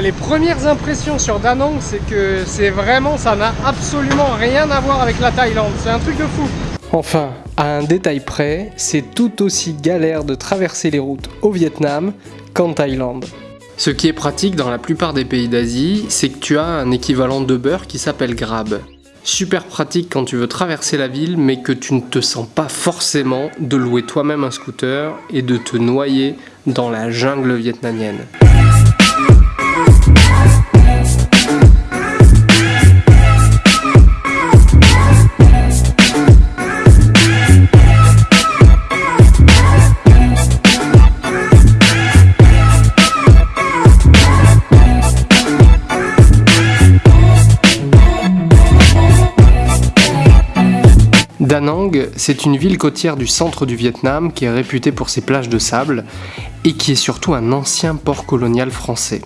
les premières impressions sur Danang, c'est que c'est vraiment, ça n'a absolument rien à voir avec la Thaïlande. C'est un truc de fou. Enfin, à un détail près, c'est tout aussi galère de traverser les routes au Vietnam qu'en Thaïlande. Ce qui est pratique dans la plupart des pays d'Asie, c'est que tu as un équivalent de beurre qui s'appelle Grab. Super pratique quand tu veux traverser la ville mais que tu ne te sens pas forcément de louer toi-même un scooter et de te noyer dans la jungle vietnamienne. Da Nang, c'est une ville côtière du centre du Vietnam qui est réputée pour ses plages de sable et qui est surtout un ancien port colonial français.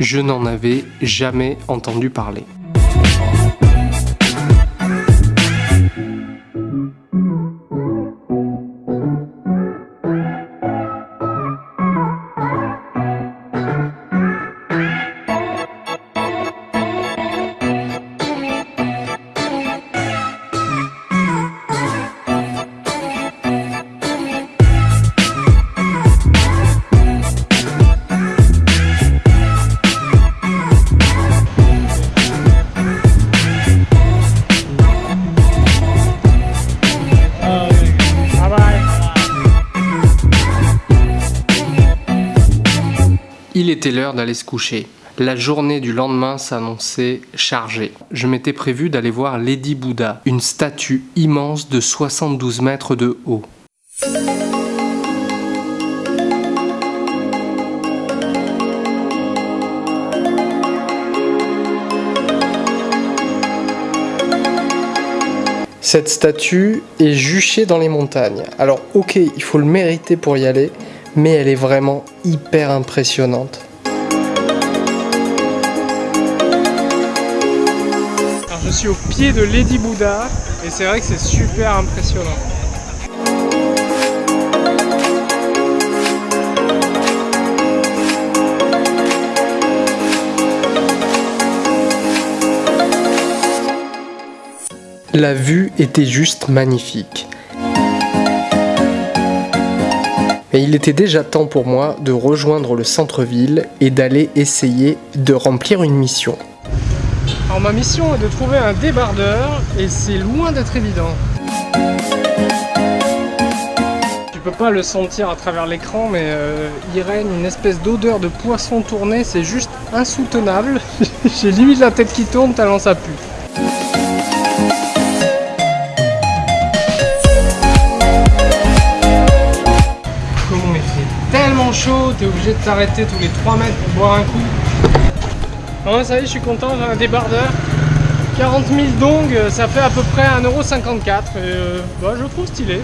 Je n'en avais jamais entendu parler. Il était l'heure d'aller se coucher. La journée du lendemain s'annonçait chargée. Je m'étais prévu d'aller voir Lady Buddha, une statue immense de 72 mètres de haut. Cette statue est juchée dans les montagnes. Alors ok, il faut le mériter pour y aller, mais elle est vraiment hyper impressionnante. Alors je suis au pied de Lady Buddha et c'est vrai que c'est super impressionnant. La vue était juste magnifique. Et il était déjà temps pour moi de rejoindre le centre-ville et d'aller essayer de remplir une mission. Alors ma mission est de trouver un débardeur et c'est loin d'être évident. Tu peux pas le sentir à travers l'écran mais euh, il règne une espèce d'odeur de poisson tourné, c'est juste insoutenable. J'ai limite la tête qui tourne tellement ça pue. Chaud, t'es obligé de t'arrêter tous les 3 mètres pour boire un coup. Bon, ça y est, je suis content, j'ai un débardeur. 40 000 dong, ça fait à peu près 1,54€. Et euh, bah, je trouve stylé.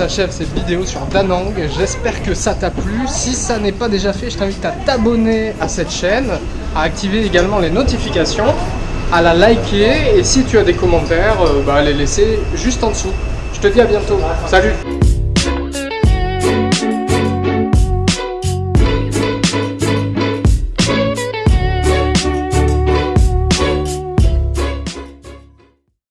S'achève cette vidéo sur Danang. J'espère que ça t'a plu. Si ça n'est pas déjà fait, je t'invite à t'abonner à cette chaîne, à activer également les notifications, à la liker et si tu as des commentaires, euh, bah, les laisser juste en dessous. Je te dis à bientôt. Salut